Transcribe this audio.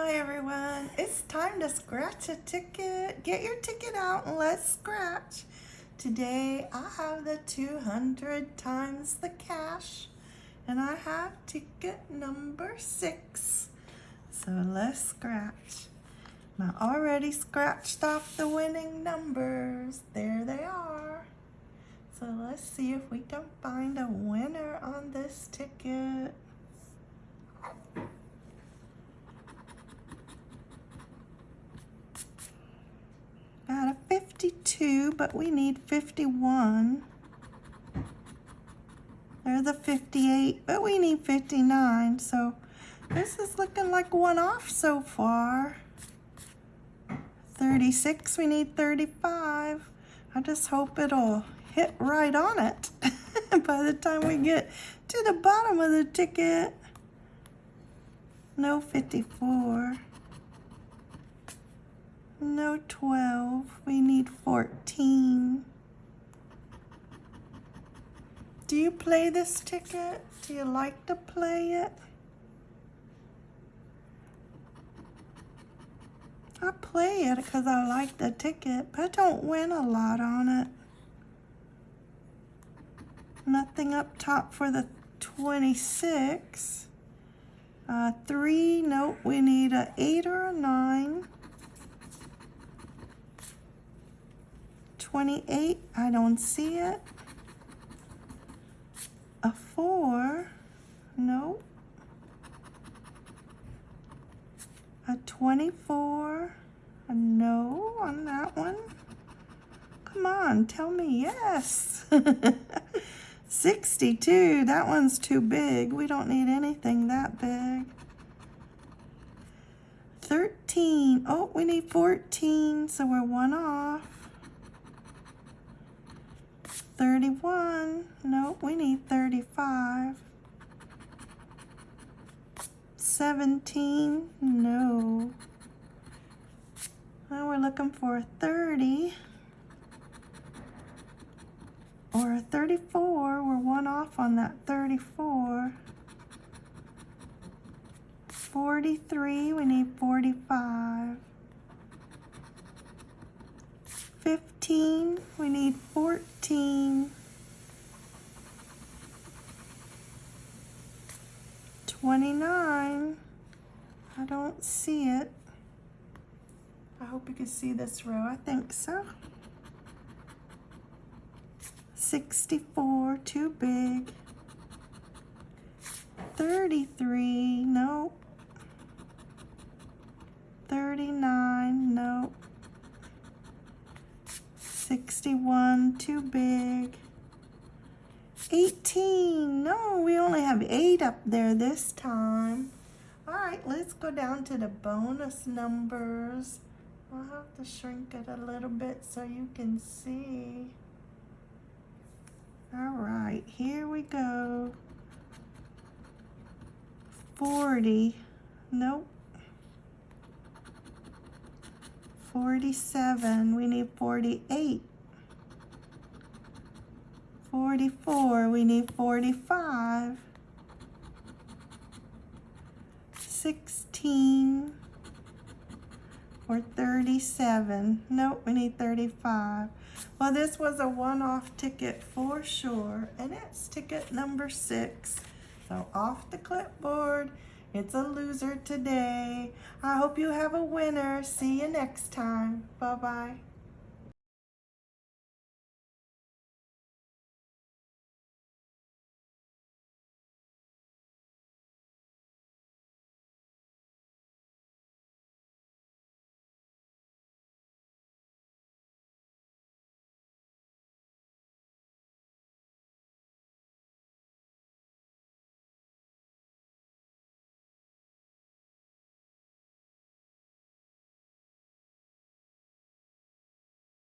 Hi everyone, it's time to scratch a ticket. Get your ticket out and let's scratch. Today I have the 200 times the cash and I have ticket number six. So let's scratch. I already scratched off the winning numbers. There they are. So let's see if we can find a winner on this ticket. Got a 52, but we need 51. There's a 58, but we need 59. So this is looking like one off so far. 36, we need 35. I just hope it'll hit right on it by the time we get to the bottom of the ticket. No 54. No 12. We need 14. Do you play this ticket? Do you like to play it? I play it because I like the ticket, but I don't win a lot on it. Nothing up top for the 26. Uh, three, nope, we need a eight or a nine. 28, I don't see it. A 4, no. A 24, a no on that one. Come on, tell me yes. 62, that one's too big. We don't need anything that big. 13, oh, we need 14, so we're one off. 31. Nope, we need 35. 17. No. Now we're looking for 30. Or 34. We're one off on that 34. 43. We need 45. 15. We need 14. 29. I don't see it. I hope you can see this row. I think so. 64, too big. 33, nope. 39, nope. 61, too big. 18, no, we only have eight up there this time. All right, let's go down to the bonus numbers. We'll have to shrink it a little bit so you can see. All right, here we go. 40, nope. 47, we need 48. 44, we need 45. 16 or 37. Nope, we need 35. Well, this was a one-off ticket for sure, and it's ticket number six. So off the clipboard. It's a loser today. I hope you have a winner. See you next time. Bye-bye.